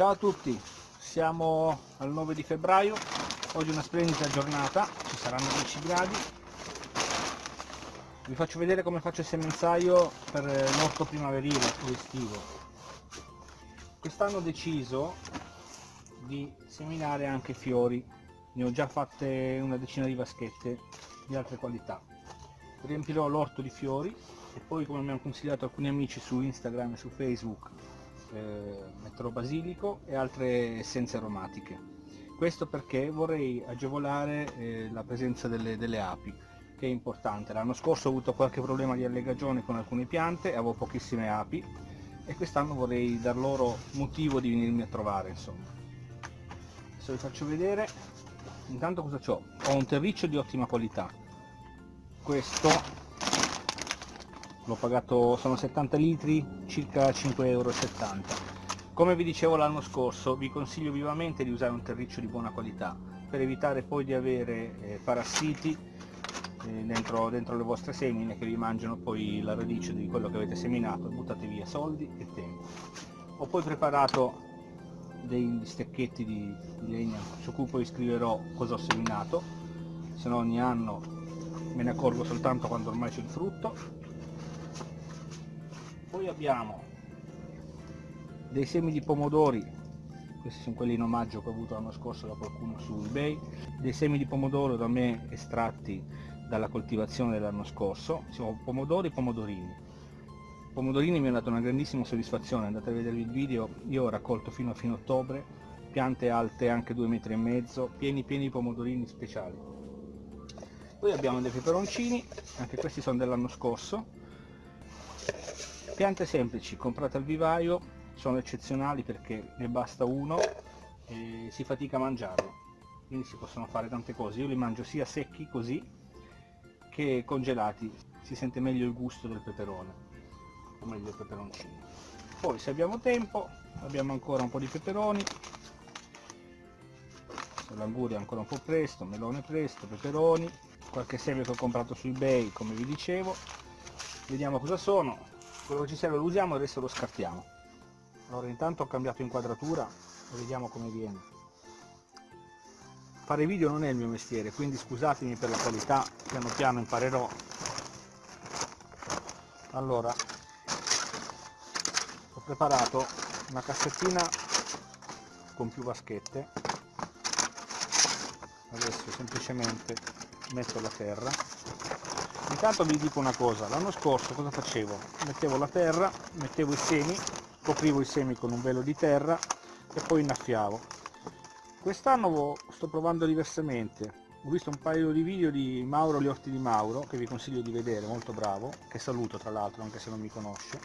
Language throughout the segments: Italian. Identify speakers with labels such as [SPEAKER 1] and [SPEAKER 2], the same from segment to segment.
[SPEAKER 1] Ciao a tutti, siamo al 9 di febbraio, oggi è una splendida giornata, ci saranno 10 gradi. Vi faccio vedere come faccio il semenzaio per l'orto primaverile o estivo. Quest'anno ho deciso di seminare anche fiori, ne ho già fatte una decina di vaschette di altre qualità. Riempirò l'orto di fiori e poi come mi hanno consigliato alcuni amici su Instagram e su Facebook eh, metterò basilico e altre essenze aromatiche. Questo perché vorrei agevolare eh, la presenza delle, delle, api che è importante. L'anno scorso ho avuto qualche problema di allegagione con alcune piante avevo pochissime api e quest'anno vorrei dar loro motivo di venirmi a trovare insomma. Adesso vi faccio vedere. Intanto cosa ho? ho un terriccio di ottima qualità. Questo l'ho pagato, sono 70 litri, circa 5,70 euro. Come vi dicevo l'anno scorso, vi consiglio vivamente di usare un terriccio di buona qualità, per evitare poi di avere eh, parassiti eh, dentro, dentro, le vostre semine che vi mangiano poi la radice di quello che avete seminato buttate via soldi e tempo. Ho poi preparato dei stecchetti di, di legna su cui poi scriverò cosa ho seminato, se no ogni anno me ne accorgo soltanto quando ormai c'è il frutto poi abbiamo dei semi di pomodori. Questi sono quelli in omaggio che ho avuto l'anno scorso da qualcuno su ebay. Dei semi di pomodoro da me estratti dalla coltivazione dell'anno scorso. Sono pomodori e pomodorini. Pomodorini mi hanno dato una grandissima soddisfazione. Andate a vedere il video. Io ho raccolto fino a fine ottobre piante alte anche due metri e mezzo pieni pieni di pomodorini speciali. Poi abbiamo dei peperoncini anche questi sono dell'anno scorso piante semplici comprate al vivaio sono eccezionali perché ne basta uno e si fatica a mangiarlo. Quindi si possono fare tante cose. Io li mangio sia secchi così che congelati. Si sente meglio il gusto del peperone o meglio il peperoncino. Poi se abbiamo tempo abbiamo ancora un po' di peperoni. L'anguria ancora un po' presto, melone presto, peperoni. Qualche seme che ho comprato su ebay come vi dicevo. Vediamo cosa sono quello che ci serve lo usiamo e resto lo scartiamo allora intanto ho cambiato inquadratura e vediamo come viene. Fare video non è il mio mestiere quindi scusatemi per la qualità piano piano imparerò. Allora ho preparato una cassettina con più vaschette. Adesso semplicemente metto la terra intanto vi dico una cosa. L'anno scorso cosa facevo? Mettevo la terra mettevo i semi coprivo i semi con un velo di terra e poi innaffiavo. Quest'anno sto provando diversamente. Ho visto un paio di video di Mauro gli orti di Mauro che vi consiglio di vedere molto bravo che saluto tra l'altro anche se non mi conosce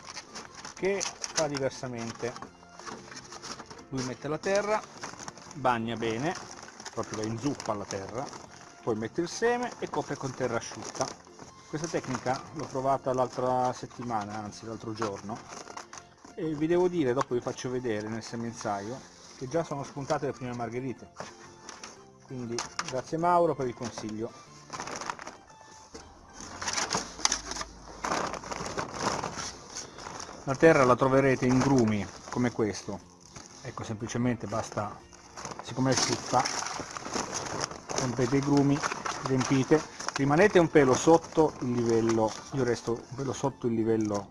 [SPEAKER 1] che fa diversamente. Lui mette la terra bagna bene proprio la inzuppa la terra poi mette il seme e copre con terra asciutta questa tecnica l'ho provata l'altra settimana, anzi l'altro giorno, e vi devo dire, dopo vi faccio vedere nel semenzaio, che già sono spuntate le prime margherite. Quindi grazie Mauro per il consiglio. La terra la troverete in grumi come questo, ecco semplicemente basta, siccome è asciutta, rompete i grumi, riempite rimanete un pelo sotto il livello io resto un pelo sotto il livello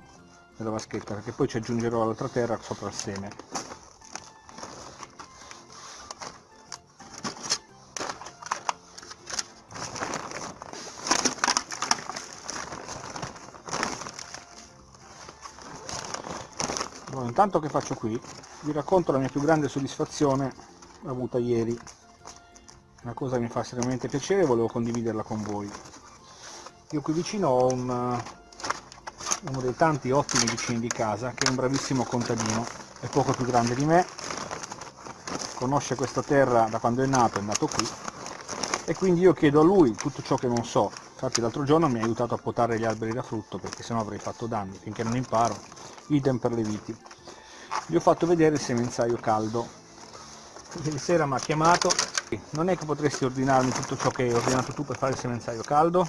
[SPEAKER 1] della vaschetta perché poi ci aggiungerò l'altra terra sopra il seme. Intanto che faccio qui? Vi racconto la mia più grande soddisfazione avuta ieri una cosa che mi fa estremamente piacere e volevo condividerla con voi. Io qui vicino ho un, uno dei tanti ottimi vicini di casa che è un bravissimo contadino è poco più grande di me conosce questa terra da quando è nato, è nato qui e quindi io chiedo a lui tutto ciò che non so. Infatti l'altro giorno mi ha aiutato a potare gli alberi da frutto perché sennò avrei fatto danni finché non imparo idem per le viti. Gli ho fatto vedere il semenzaio caldo. Ieri sera mi ha chiamato non è che potresti ordinarmi tutto ciò che hai ordinato tu per fare il semenzaio caldo?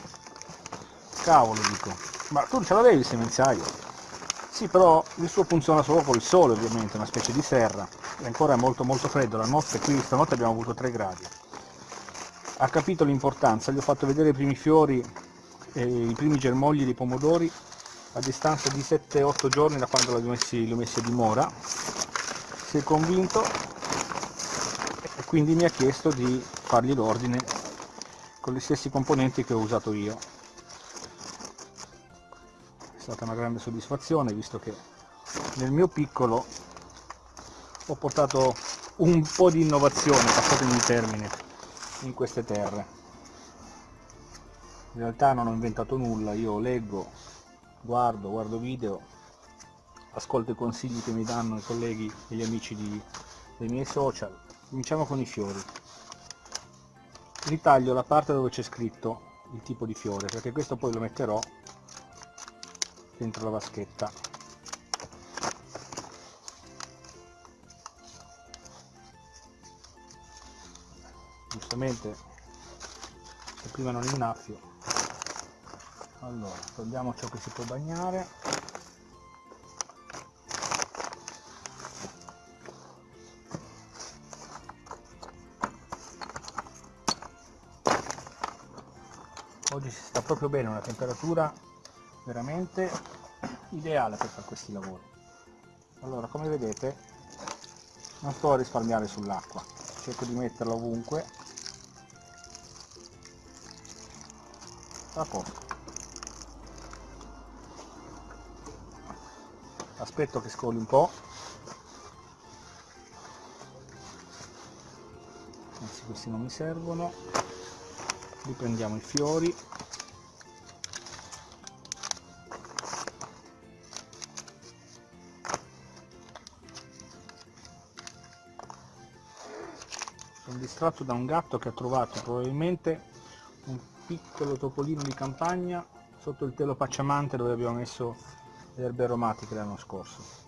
[SPEAKER 1] Cavolo dico, ma tu ce l'avevi il semenzaio? Sì, però il suo funziona solo col sole ovviamente, una specie di serra. è ancora molto molto freddo la notte qui stanotte abbiamo avuto 3 gradi ha capito l'importanza gli ho fatto vedere i primi fiori e i primi germogli dei pomodori a distanza di 7-8 giorni da quando li ho messi, a dimora si è convinto e quindi mi ha chiesto di fargli l'ordine con gli stessi componenti che ho usato io è stata una grande soddisfazione visto che nel mio piccolo ho portato un po' di innovazione, passatemi il termine, in queste terre. In realtà non ho inventato nulla, io leggo, guardo, guardo video, ascolto i consigli che mi danno i colleghi e gli amici di, dei miei social. Cominciamo con i fiori. Ritaglio la parte dove c'è scritto il tipo di fiore, perché questo poi lo metterò dentro la vaschetta. Giustamente se prima non innaffio allora togliamo ciò che si può bagnare oggi si sta proprio bene una temperatura veramente ideale per fare questi lavori. Allora come vedete non sto a risparmiare sull'acqua cerco di metterla ovunque. A posto. Aspetto che scoli un po' anzi questi non mi servono riprendiamo i fiori sono distratto da un gatto che ha trovato probabilmente un piccolo topolino di campagna sotto il telo pacciamante dove abbiamo messo le erbe aromatiche l'anno scorso.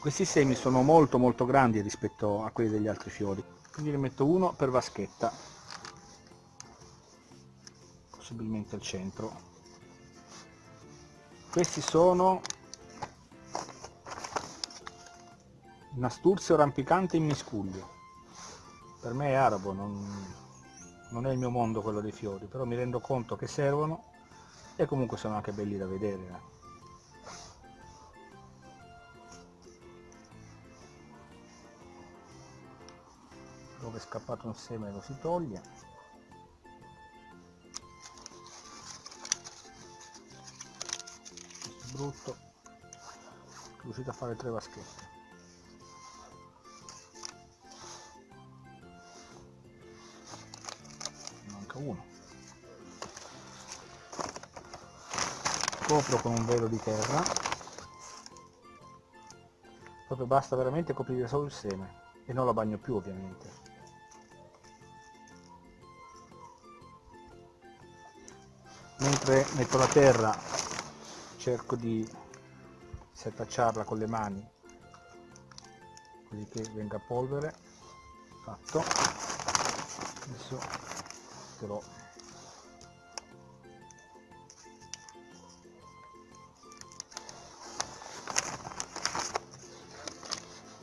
[SPEAKER 1] Questi semi sono molto molto grandi rispetto a quelli degli altri fiori, quindi ne metto uno per vaschetta, possibilmente al centro. Questi sono Nasturzio rampicante in miscuglio. Per me è arabo, non, non è il mio mondo quello dei fiori, però mi rendo conto che servono e comunque sono anche belli da vedere. Scappato un seme lo si toglie. Questo è brutto. Riuscito a fare tre vaschette. uno copro con un velo di terra proprio basta veramente coprire solo il seme e non lo bagno più ovviamente mentre metto la terra cerco di setacciarla con le mani così che venga polvere. Fatto. Adesso metterò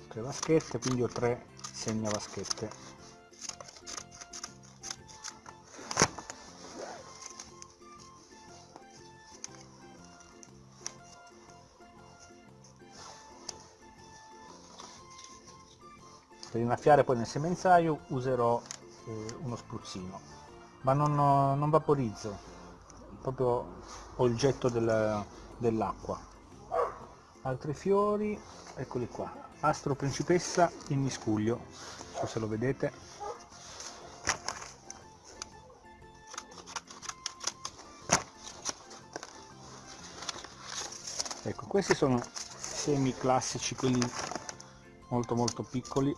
[SPEAKER 1] tre vaschette quindi ho tre segna vaschette innaffiare poi nel semenzaio userò eh, uno spruzzino. Ma non, non vaporizzo proprio ho il getto del, dell'acqua. Altri fiori eccoli qua. Astro principessa in miscuglio so se lo vedete. Ecco questi sono semi classici quelli molto molto piccoli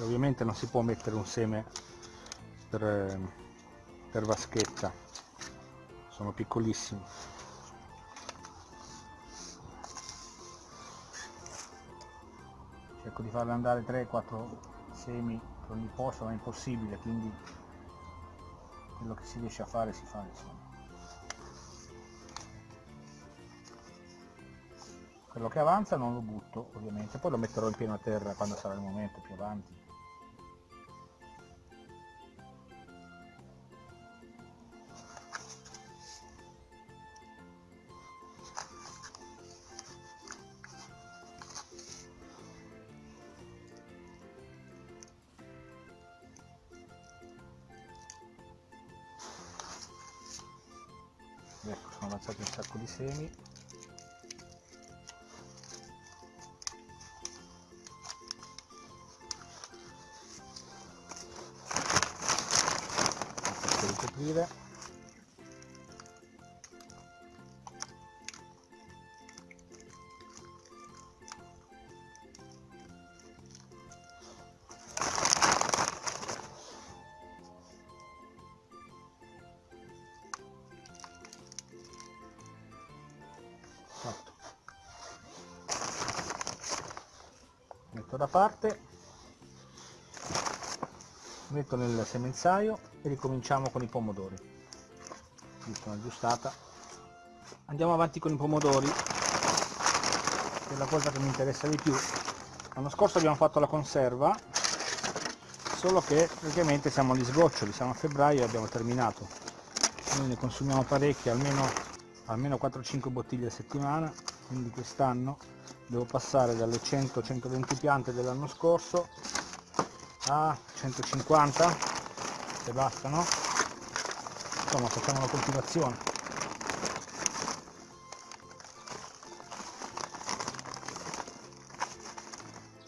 [SPEAKER 1] ovviamente non si può mettere un seme per per vaschetta. Sono piccolissimi. Cerco di farle andare 3-4 semi per ogni posto ma è impossibile quindi quello che si riesce a fare si fa insomma. Quello che avanza non lo butto ovviamente. Poi lo metterò in pieno a terra quando sarà il momento più avanti ecco sono avanzati un sacco di semi fatto. Metto da parte. Metto nel semenzaio e ricominciamo con i pomodori. Visto una giustata andiamo avanti con i pomodori. Che è la cosa che mi interessa di più. L'anno scorso abbiamo fatto la conserva solo che praticamente siamo agli sgoccioli siamo a febbraio e abbiamo terminato. Noi ne consumiamo parecchie almeno almeno 4-5 bottiglie a settimana quindi quest'anno devo passare dalle 100-120 piante dell'anno scorso a 150 se bastano insomma facciamo una coltivazione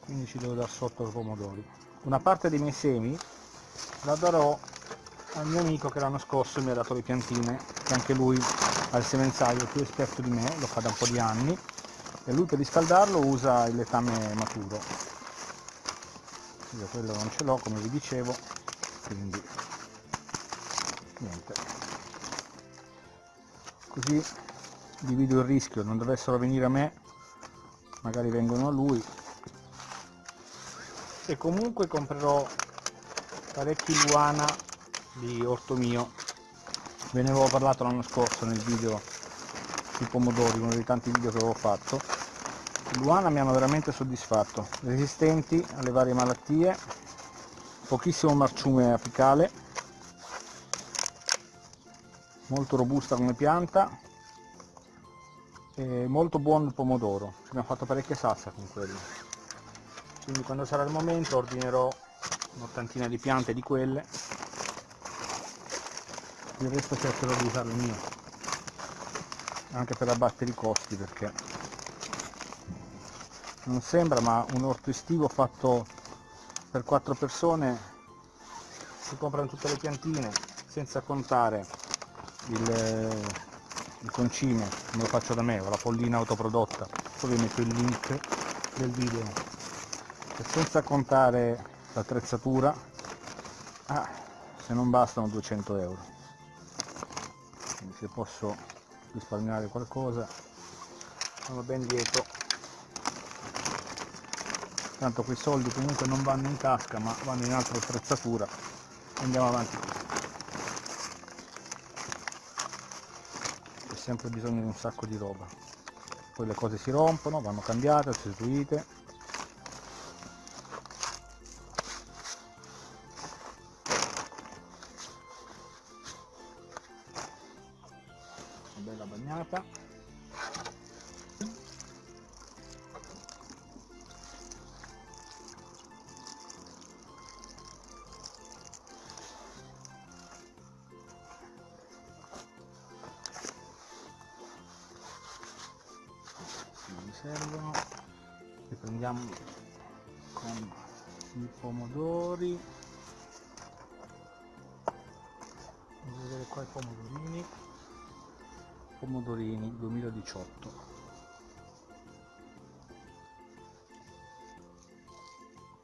[SPEAKER 1] quindi ci devo dar sotto i pomodori. Una parte dei miei semi la darò al mio amico che l'anno scorso mi ha dato le piantine che anche lui ha il semenzaio più esperto di me lo fa da un po' di anni e lui per riscaldarlo usa il letame maturo. Io quello non ce l'ho come vi dicevo quindi niente. Così divido il rischio non dovessero venire a me magari vengono a lui. E comunque comprerò parecchi luana di orto mio ve ne avevo parlato l'anno scorso nel video sui pomodori uno dei tanti video che avevo fatto. Luana mi hanno veramente soddisfatto. Resistenti alle varie malattie pochissimo marciume apicale molto robusta come pianta e molto buono il pomodoro. Ci abbiamo fatto parecchie salsa con quello. Quindi quando sarà il momento ordinerò un'ottantina di piante di quelle il resto cercherò di usare il mio. Anche per abbattere i costi perché non sembra ma un orto estivo fatto per quattro persone si comprano tutte le piantine senza contare il, il concime come lo faccio da me o la pollina autoprodotta. Poi vi metto il link del video. E senza contare l'attrezzatura ah, se non bastano 200 euro se posso risparmiare qualcosa. Sono ben lieto. Tanto quei soldi comunque non vanno in tasca ma vanno in altra attrezzatura. Andiamo avanti. C'è sempre bisogno di un sacco di roba. Poi le cose si rompono vanno cambiate sostituite bagnata. Mi servono. Riprendiamo. con pomodorini 2018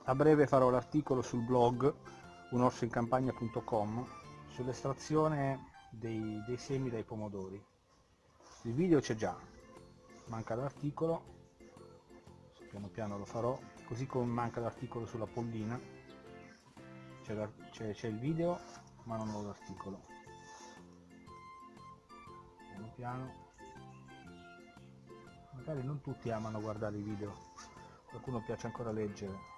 [SPEAKER 1] a breve farò l'articolo sul blog unorsoincampagna.com sull'estrazione dei, dei semi dai pomodori. Il video c'è già manca l'articolo piano piano lo farò così come manca l'articolo sulla pollina. C'è il video ma non ho l'articolo piano. Magari non tutti amano guardare i video. Qualcuno piace ancora leggere.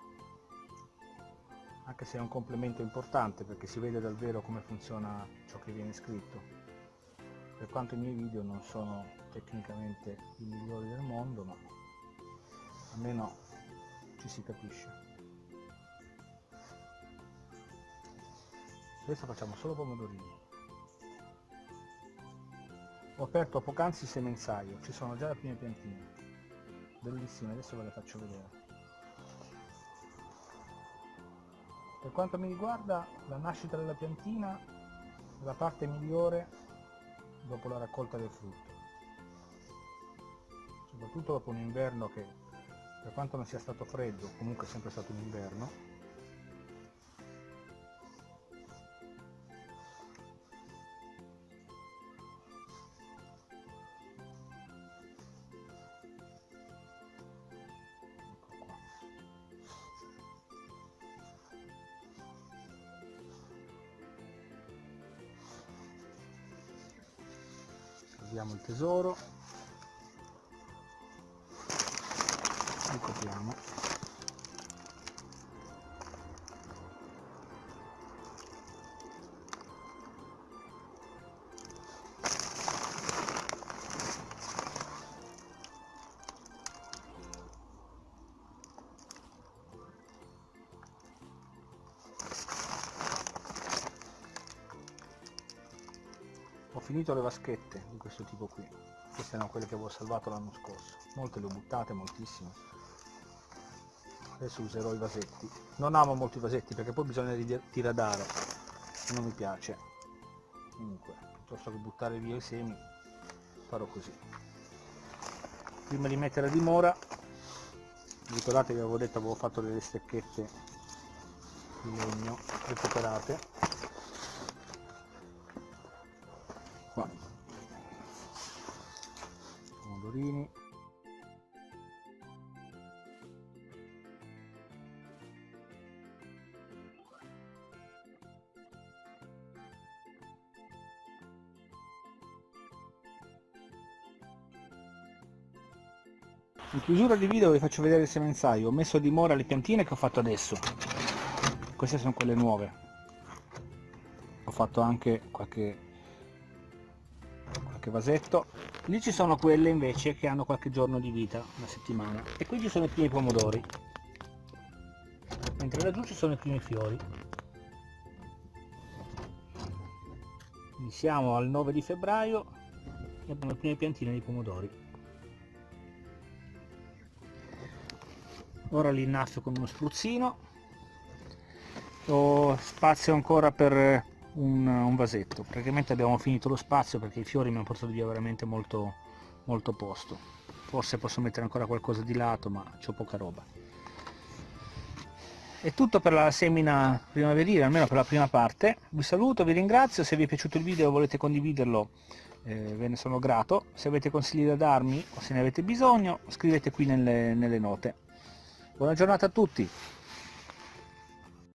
[SPEAKER 1] Anche se è un complemento importante perché si vede davvero come funziona ciò che viene scritto. Per quanto i miei video non sono tecnicamente i migliori del mondo ma almeno ci si capisce. Adesso facciamo solo pomodorini ho aperto poc'anzi il semenzaio ci sono già le prime piantine. Bellissime adesso ve le faccio vedere. Per quanto mi riguarda la nascita della piantina è la parte migliore dopo la raccolta del frutto. Soprattutto dopo un inverno che per quanto non sia stato freddo comunque è sempre stato un inverno tesoro. Ricopriamo finito le vaschette di questo tipo qui. Queste erano quelle che avevo salvato l'anno scorso. Molte le ho buttate moltissime. Adesso userò i vasetti. Non amo molto i vasetti perché poi bisogna tiradare. Non mi piace. Comunque piuttosto che buttare via i semi farò così. Prima di mettere a dimora ricordate che avevo detto avevo fatto delle stecchette di legno recuperate in chiusura di video vi faccio vedere il semenzaio. Ho messo a dimora le piantine che ho fatto adesso. Queste sono quelle nuove. Ho fatto anche qualche qualche vasetto. Lì ci sono quelle invece che hanno qualche giorno di vita una settimana. E qui ci sono i primi pomodori. Mentre laggiù ci sono i primi fiori. Quindi siamo al 9 di febbraio e abbiamo le prime piantine di pomodori ora li innaffio con uno spruzzino. Ho spazio ancora per un, un, vasetto. Praticamente abbiamo finito lo spazio perché i fiori mi hanno portato via veramente molto, molto posto. Forse posso mettere ancora qualcosa di lato ma c'ho poca roba. È tutto per la semina primaverile almeno per la prima parte. Vi saluto vi ringrazio. Se vi è piaciuto il video e volete condividerlo eh, ve ne sono grato. Se avete consigli da darmi o se ne avete bisogno scrivete qui nelle, nelle note buona giornata a tutti